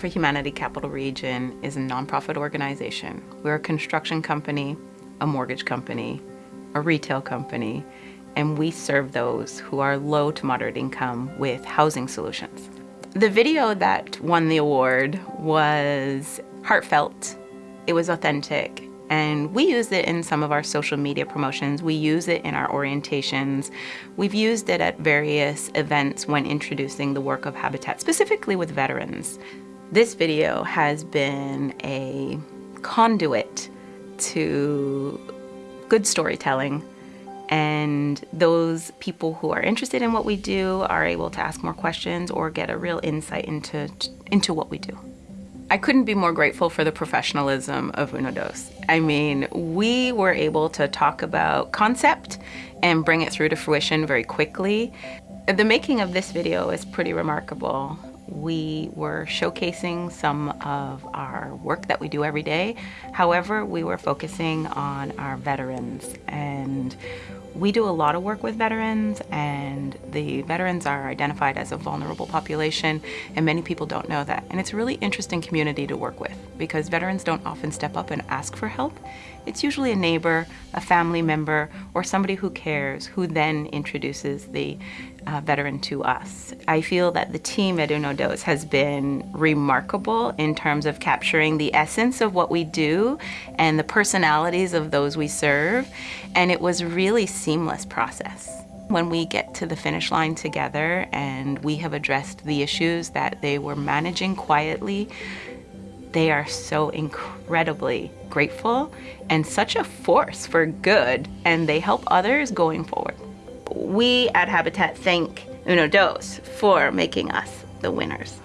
for Humanity Capital Region is a nonprofit organization. We're a construction company, a mortgage company, a retail company, and we serve those who are low to moderate income with housing solutions. The video that won the award was heartfelt, it was authentic, and we use it in some of our social media promotions. We use it in our orientations. We've used it at various events when introducing the work of Habitat, specifically with veterans. This video has been a conduit to good storytelling and those people who are interested in what we do are able to ask more questions or get a real insight into, into what we do. I couldn't be more grateful for the professionalism of Uno Dos. I mean, we were able to talk about concept and bring it through to fruition very quickly. The making of this video is pretty remarkable. We were showcasing some of our work that we do every day. However, we were focusing on our veterans and we do a lot of work with veterans and the veterans are identified as a vulnerable population and many people don't know that. And it's a really interesting community to work with because veterans don't often step up and ask for help. It's usually a neighbor, a family member, or somebody who cares who then introduces the uh, veteran to us. I feel that the team at Uno Dos has been remarkable in terms of capturing the essence of what we do and the personalities of those we serve. And it was really seamless process. When we get to the finish line together and we have addressed the issues that they were managing quietly, they are so incredibly grateful and such a force for good and they help others going forward we at Habitat thank Uno Dos for making us the winners.